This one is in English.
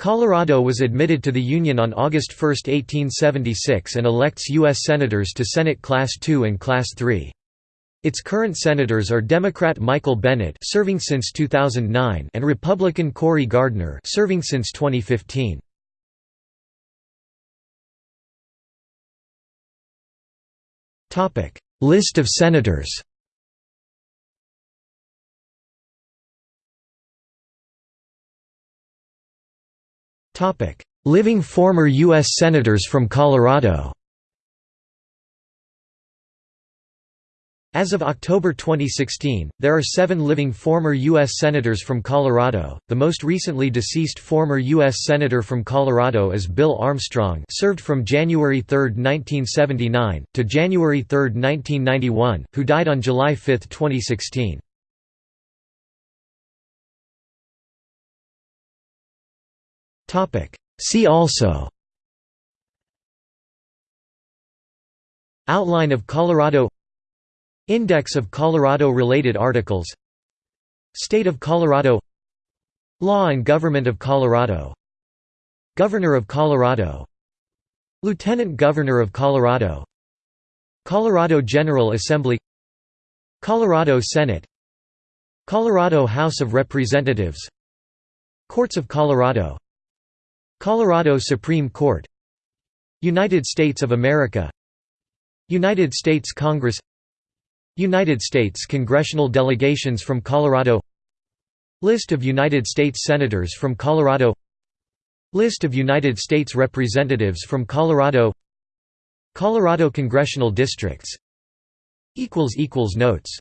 Colorado was admitted to the Union on August 1, 1876 and elects U.S. Senators to Senate Class II and Class III. Its current senators are Democrat Michael Bennet serving since 2009 and Republican Cory Gardner serving since 2015. List of senators Living former U.S. Senators from Colorado As of October 2016, there are seven living former U.S. Senators from Colorado. The most recently deceased former U.S. Senator from Colorado is Bill Armstrong served from January 3, 1979, to January 3, 1991, who died on July 5, 2016. See also. Outline of Colorado. Index of Colorado-related articles. State of Colorado. Law and Government of Colorado. Governor of Colorado. Lieutenant Governor of Colorado. Colorado General Assembly. Colorado Senate. Colorado House of Representatives. Courts of Colorado Colorado Supreme Court. United States of America. United States Congress. United States congressional delegations from Colorado. List of United States Senators from Colorado. List of United States Representatives from Colorado. Colorado congressional districts. Notes